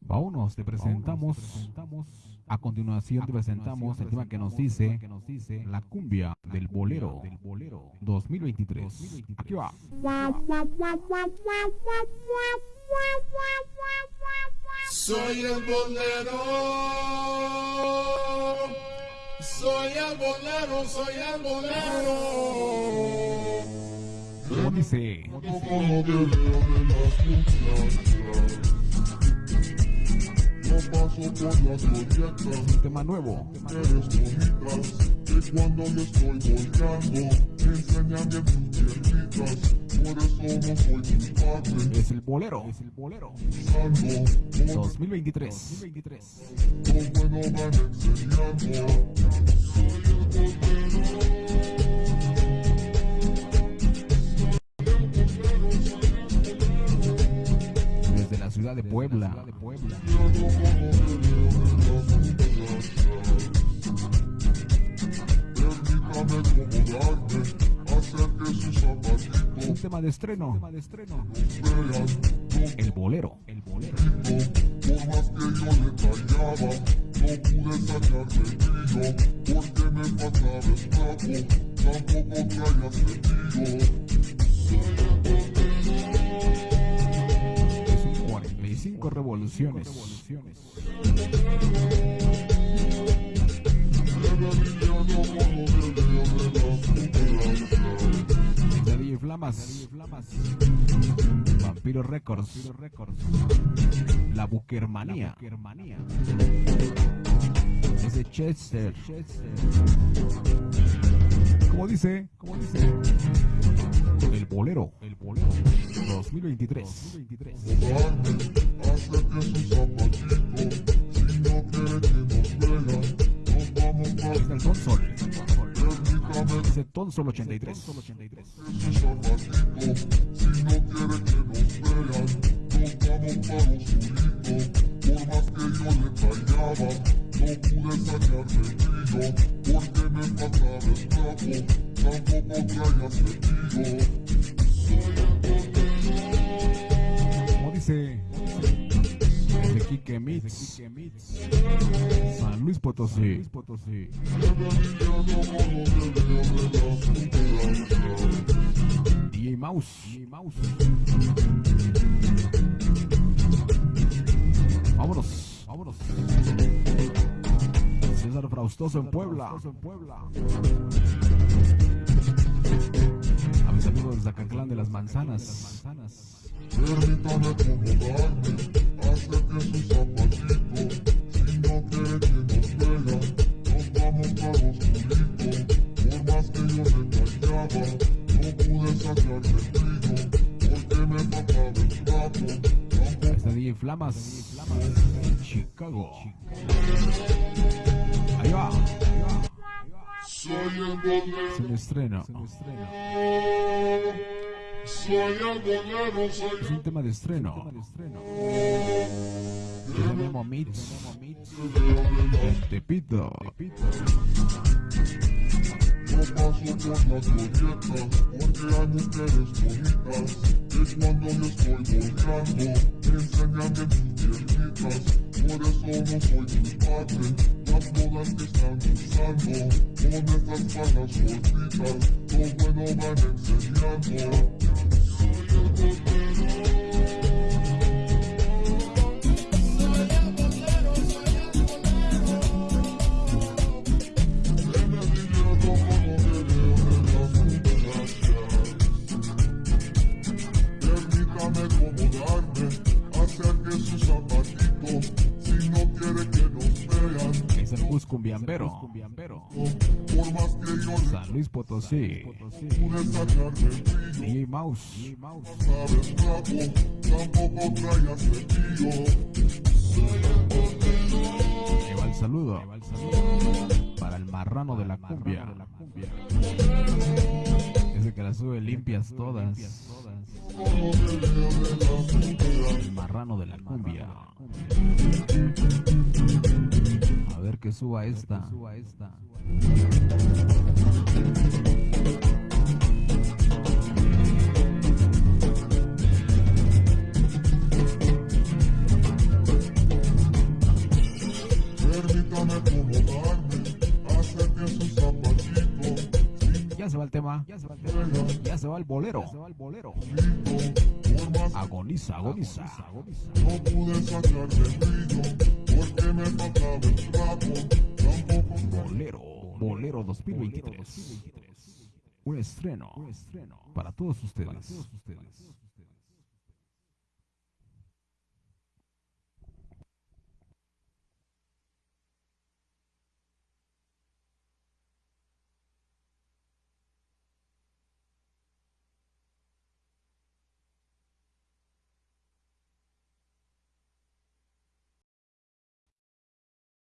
Vámonos, te presentamos. A continuación te presentamos el tema que nos dice La cumbia del bolero 2023. Aquí va. Soy el bolero, soy bolero, soy. ¿Cómo dice? De de. No paso por las glorietas, Un tema nuevo. mujeres bonitas, que cuando yo estoy volcando, me enseñan bien sus piernitas. Por eso no soy culpable, Es el bolero. Es el bolero pensando, 2023. lo bueno van enseñando. Desde la ciudad de Puebla. Permítame acomodarme, hacer que sus zapatitos Un tema de estreno. El bolero. El bolero. Por más que yo le tallaba, no pude sacarle brillo, porque me faltaba el trapo, tampoco traía un 45 revoluciones. Revelando Flamas. Vampiro Records. Records La Buquermanía. La Buquermanía. Desde Chester. Como dice, como dice. El bolero. El bolero. 2023. 2023. Que yo le tallaba, no pude sacarle brillo, porque me faltaba el trapo, tampoco traía cepillo. ¿Cómo dice? Es de Kike Mix. San Luis Potosí. DJ Mouse. Vámonos, vámonos. César Fraustoso en Puebla. A mis amigos de Zacatlán de las Manzanas. Acomodarme, hacer Está DJ Flamas. Chicago. Ahí va. soy el bolero, Es un estreno. soy el bolero, soy Es un tema de estreno. Yo me llamo Mitch. En Tepito. Paso por las glorietas porque hay mujeres bonitas que cuando yo estoy volcando me enseñan bien sus piernitas. Por eso no soy culpable, las modas que están usando con estas faldas cortitas, lo bueno van enseñando. Cumbiambero. San Luis Potosí. DJ Mouse. sabes trapo, tampoco traía cepillo. Que va el saludo. Para el marrano de la cumbia. Ese que la sube limpias todas. El marrano de la cumbia. Qué suba esta. suba esta. Permítame acomodarme, Ya se va el tema. Ya se va el tema. Ya se va el bolero. Ya se va el bolero. más Agoniza, agoniza. no pude sacar de brillo, porque me faltaba el trapo, tampoco Bolero. Bolero 2023. Un estreno. para todos ustedes.